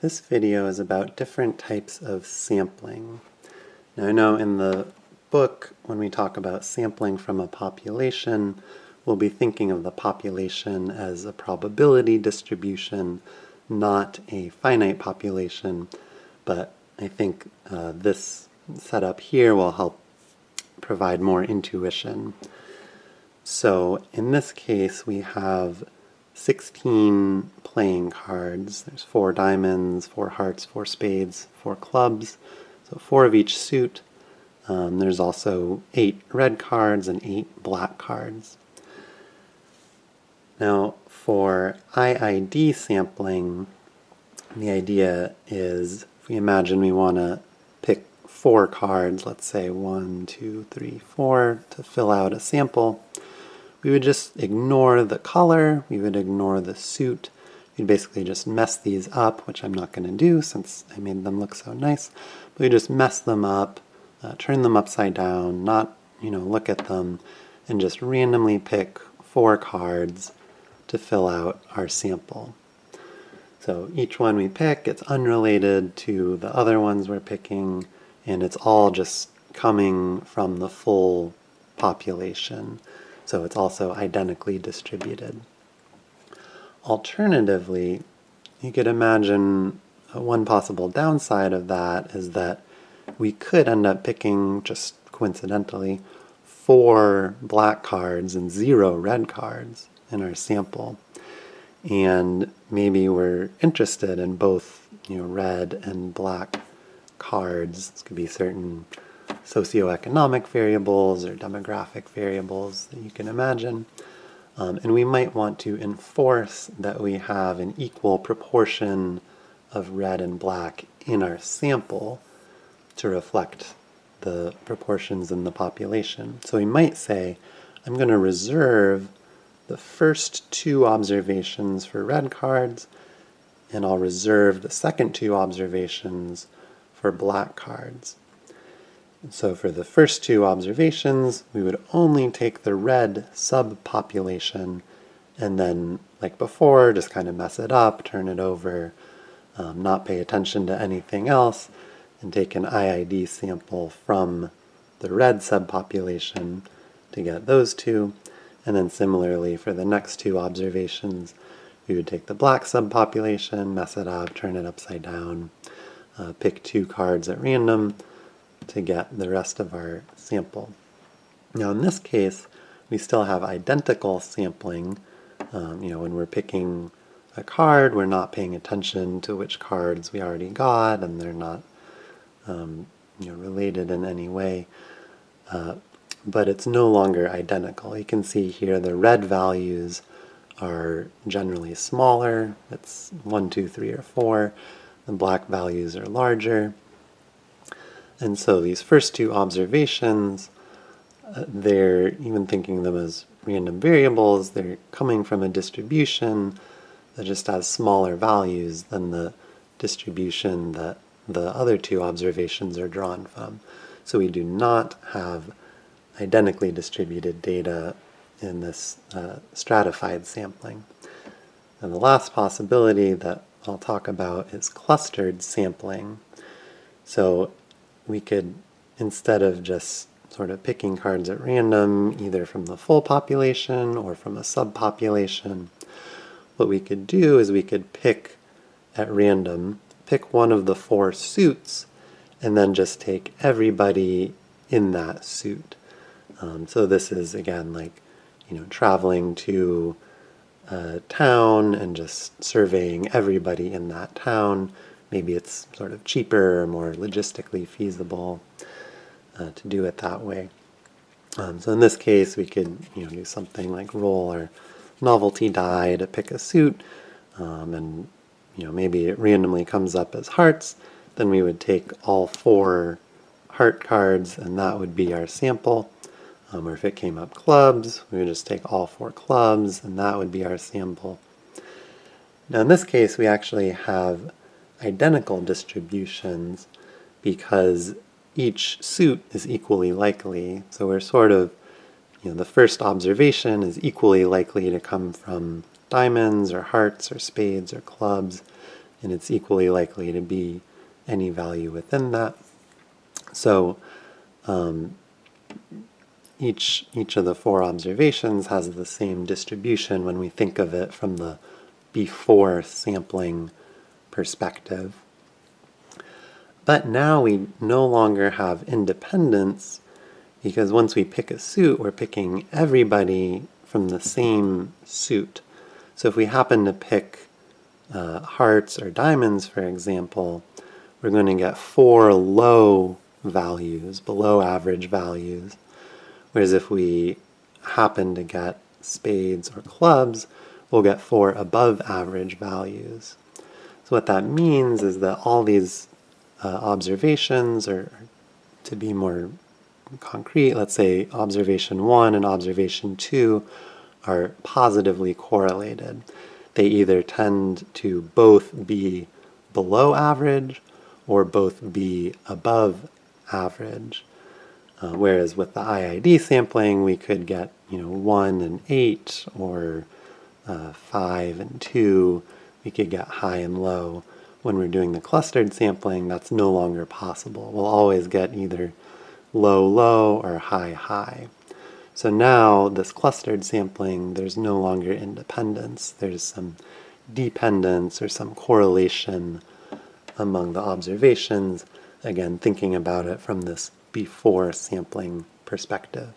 This video is about different types of sampling. Now I know in the book, when we talk about sampling from a population, we'll be thinking of the population as a probability distribution, not a finite population, but I think uh, this setup here will help provide more intuition. So in this case, we have 16 playing cards. There's four diamonds, four hearts, four spades, four clubs, so four of each suit. Um, there's also eight red cards and eight black cards. Now, for IID sampling, the idea is if we imagine we want to pick four cards, let's say one, two, three, four, to fill out a sample, we would just ignore the color, we would ignore the suit, we'd basically just mess these up, which I'm not going to do since I made them look so nice, but we just mess them up, uh, turn them upside down, not, you know, look at them, and just randomly pick four cards to fill out our sample. So each one we pick, it's unrelated to the other ones we're picking, and it's all just coming from the full population so it's also identically distributed. Alternatively, you could imagine one possible downside of that is that we could end up picking, just coincidentally, four black cards and zero red cards in our sample. And maybe we're interested in both you know, red and black cards. This could be certain socioeconomic variables or demographic variables that you can imagine. Um, and we might want to enforce that we have an equal proportion of red and black in our sample to reflect the proportions in the population. So we might say, I'm going to reserve the first two observations for red cards, and I'll reserve the second two observations for black cards. So for the first two observations, we would only take the red subpopulation and then, like before, just kind of mess it up, turn it over, um, not pay attention to anything else, and take an IID sample from the red subpopulation to get those two. And then similarly for the next two observations, we would take the black subpopulation, mess it up, turn it upside down, uh, pick two cards at random, to get the rest of our sample. Now in this case, we still have identical sampling. Um, you know, when we're picking a card, we're not paying attention to which cards we already got, and they're not um, you know, related in any way. Uh, but it's no longer identical. You can see here the red values are generally smaller. It's 1, 2, 3, or 4. The black values are larger. And so these first two observations, uh, they're even thinking them as random variables, they're coming from a distribution that just has smaller values than the distribution that the other two observations are drawn from. So we do not have identically distributed data in this uh, stratified sampling. And the last possibility that I'll talk about is clustered sampling. So we could, instead of just sort of picking cards at random, either from the full population or from a subpopulation, what we could do is we could pick at random, pick one of the four suits, and then just take everybody in that suit. Um, so this is, again, like, you know, traveling to a town and just surveying everybody in that town maybe it's sort of cheaper or more logistically feasible uh, to do it that way. Um, so in this case, we could you know do something like roll our novelty die to pick a suit, um, and you know maybe it randomly comes up as hearts. Then we would take all four heart cards, and that would be our sample. Um, or if it came up clubs, we would just take all four clubs, and that would be our sample. Now in this case, we actually have identical distributions because each suit is equally likely. So we're sort of, you know, the first observation is equally likely to come from diamonds or hearts or spades or clubs. and it's equally likely to be any value within that. So um, each, each of the four observations has the same distribution when we think of it from the before sampling perspective. But now we no longer have independence because once we pick a suit, we're picking everybody from the same suit. So if we happen to pick uh, hearts or diamonds, for example, we're going to get four low values, below average values. Whereas if we happen to get spades or clubs, we'll get four above average values. So what that means is that all these uh, observations, or to be more concrete, let's say observation 1 and observation 2 are positively correlated. They either tend to both be below average or both be above average. Uh, whereas with the IID sampling, we could get you know 1 and 8 or uh, 5 and 2. We could get high and low. When we're doing the clustered sampling, that's no longer possible. We'll always get either low, low, or high, high. So now this clustered sampling, there's no longer independence. There's some dependence or some correlation among the observations. Again, thinking about it from this before sampling perspective.